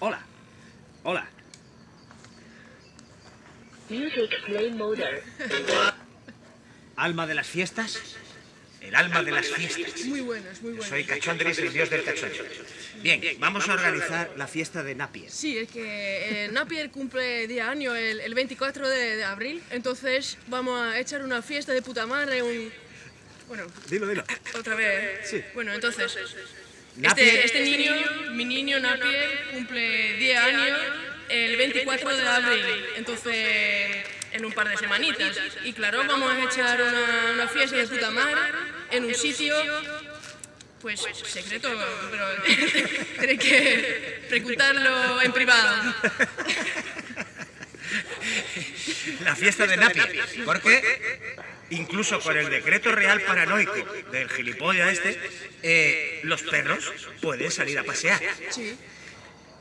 Hola. Hola. Music play mode. ¿Alma de las fiestas? El alma de las fiestas. Muy buenos, muy buenos. Soy Cachondris, el dios del cachondo. Bien, vamos a organizar la fiesta de Napier. Sí, es que eh, Napier cumple día año el, el 24 de, de abril, entonces vamos a echar una fiesta de puta madre, un... Bueno, Dilo, dilo. otra vez. Sí. Bueno, entonces, este, este niño, mi niño Napier, cumple 10 años el 24 de abril, entonces en un par de semanitas. Y claro, vamos a echar una, una fiesta de puta madre en un sitio, pues secreto, pero tenéis que preguntarlo en privado. La fiesta de Napier. Porque incluso con el decreto real paranoico del gilipollas este, eh, los perros pueden salir a pasear.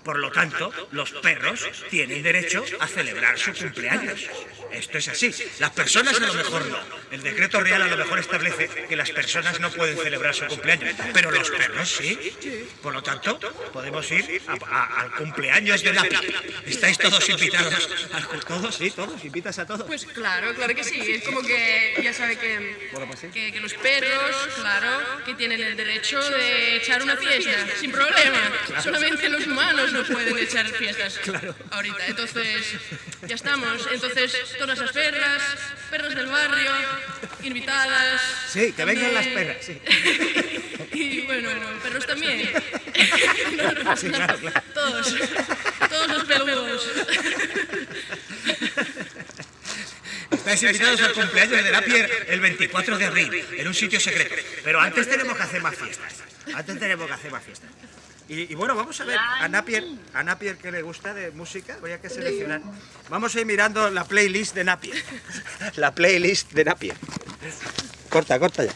Por lo tanto, los perros tienen derecho a celebrar su cumpleaños. Esto es así. Las personas a lo mejor no. El decreto real a lo mejor establece que las personas no pueden celebrar su cumpleaños, pero los perros sí. Por lo tanto, podemos ir a- a- al cumpleaños de Napi. ¿Estáis todos invitados? ¿Todos? Sí, todos. ¿Invitas a todos? Pues claro, claro que sí. Es como que ya sabe que, que, que los perros, claro, que tienen el derecho de echar una fiesta sin problema. Solamente los humanos no pueden echar fiestas ahorita. Entonces, ya estamos. Entonces, todas las perras, perros del barrio, invitadas. Sí, que vengan las perras, sí. Y bueno, perros también. No, no. Todos. Todos los peludos. Estáis invitados al cumpleaños de Napier el 24 de abril, en un sitio secreto. Pero antes tenemos que hacer más fiestas. Antes tenemos que hacer más fiestas. Y, bueno, vamos a ver a Napier, a Napier que le gusta de música. Voy a que seleccionar. Vamos a ir mirando la playlist de Napier. La playlist de Napier. Corta, corta ya.